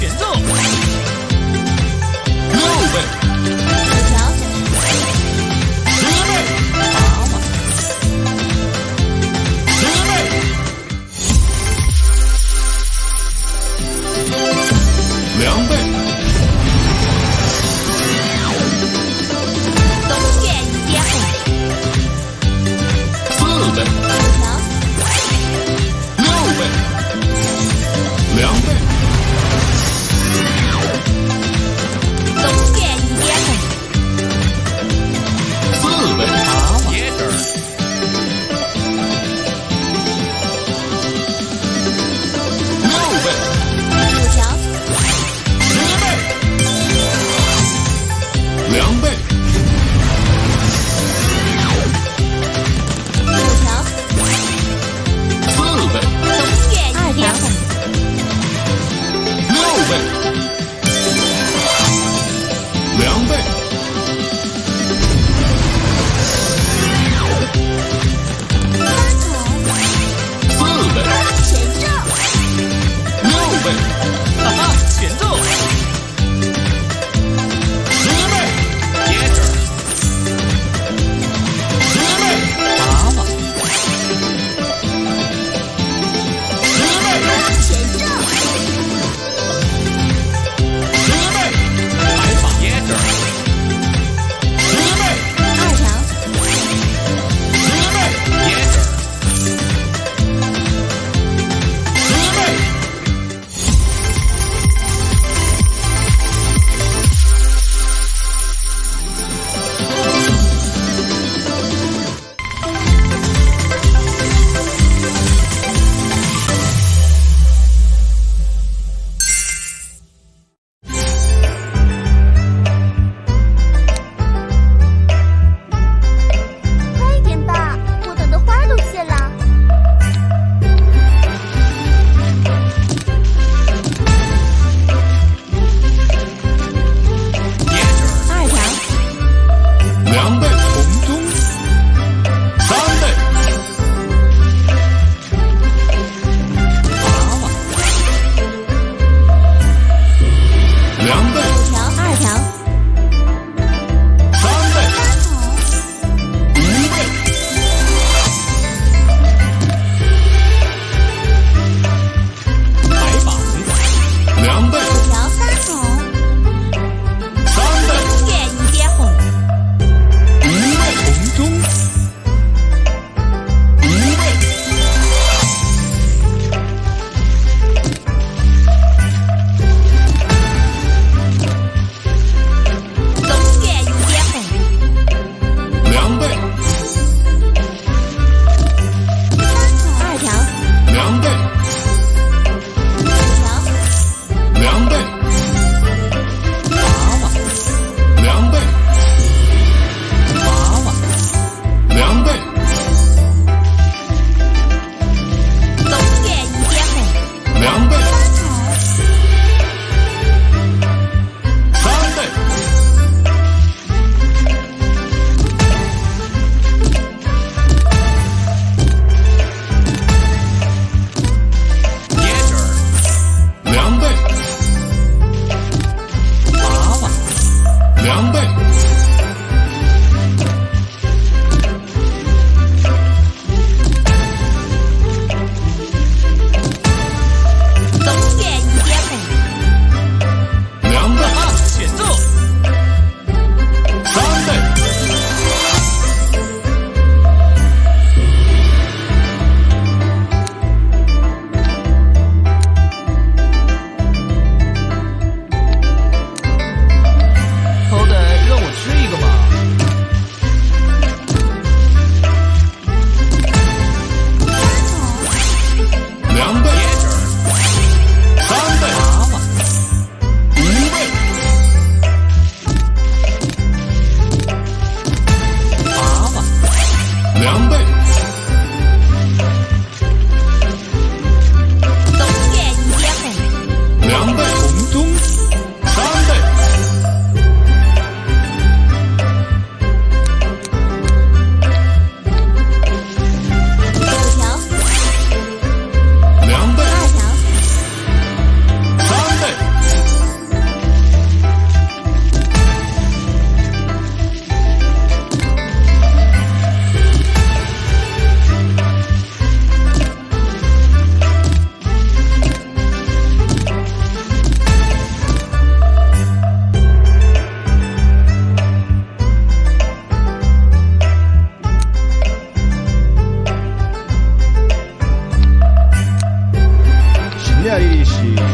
玄奘 away.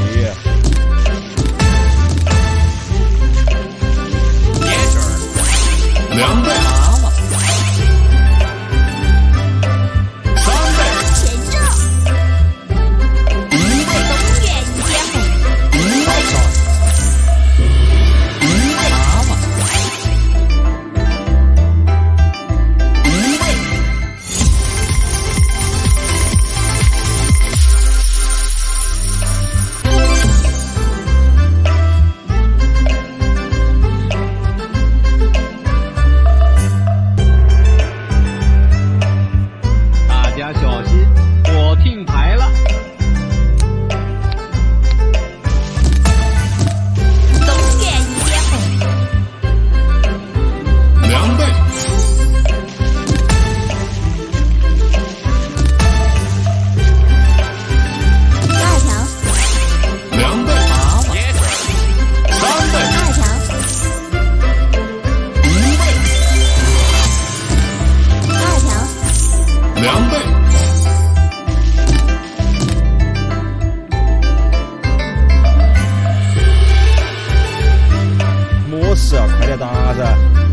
Yeah. 事啊？